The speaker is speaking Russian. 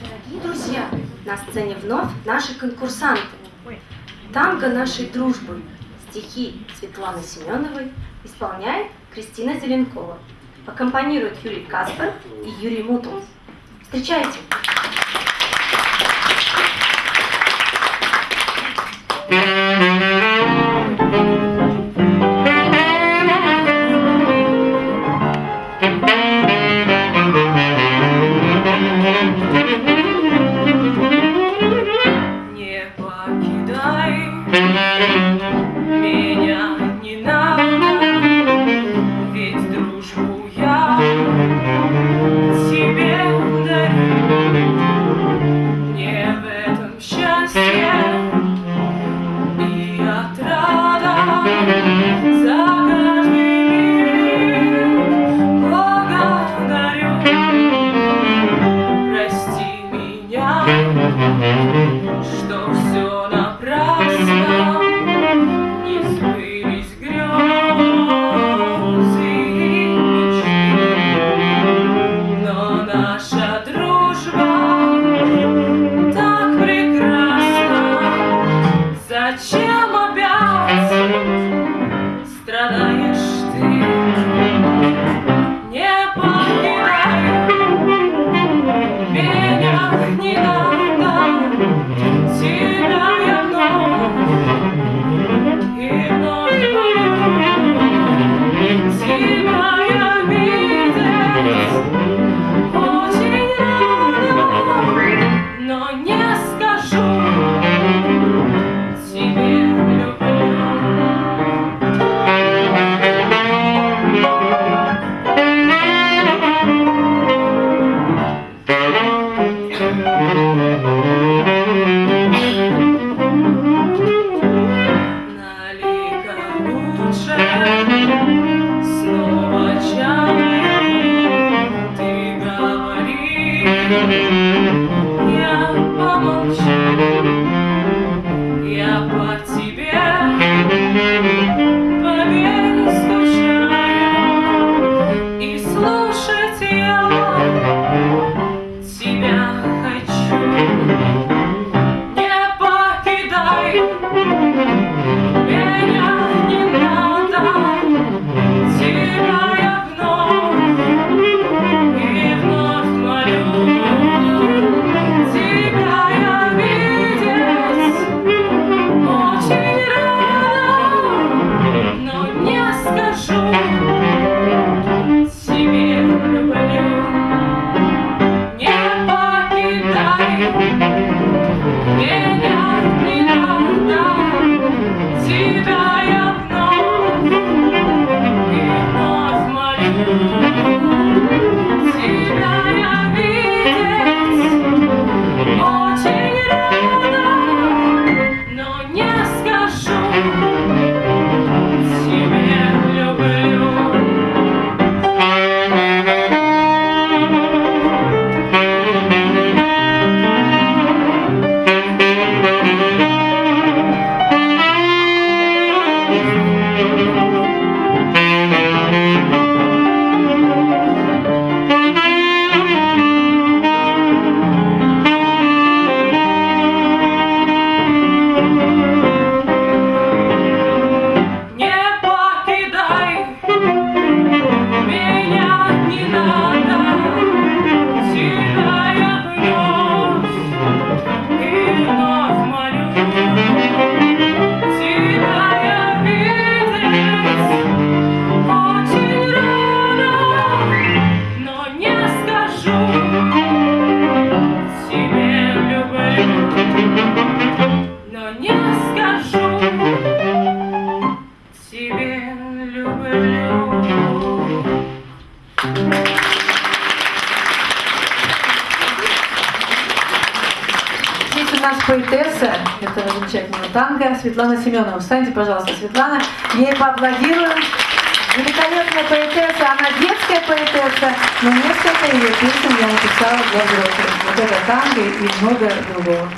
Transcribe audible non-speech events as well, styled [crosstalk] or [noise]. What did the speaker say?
Дорогие друзья, на сцене вновь наши конкурсанты. Танго нашей дружбы. Стихи Светланы Семеновой исполняет Кристина Зеленкова. Аккомпанируют Юрий Каспер и Юрий Мутул. Встречайте! Не [laughs] меня не надо, ведь дружбу я тебе дарю. Мне в этом счастье и отрада за каждый миг благодарю. Прости меня. Что все Зачем опять страдаешь ты? Не покидай меня не надо, тебя я вновь и вновь молю. Тебя я видеть очень рада, но не Música Нас поэтесса этого замечательного танго Светлана Семенова. Встаньте, пожалуйста, Светлана. Ей поаплодируем. Великолепная поэтесса, она детская поэтесса, но несколько ее песен я написала для взрослых. Вот это танго и много другого.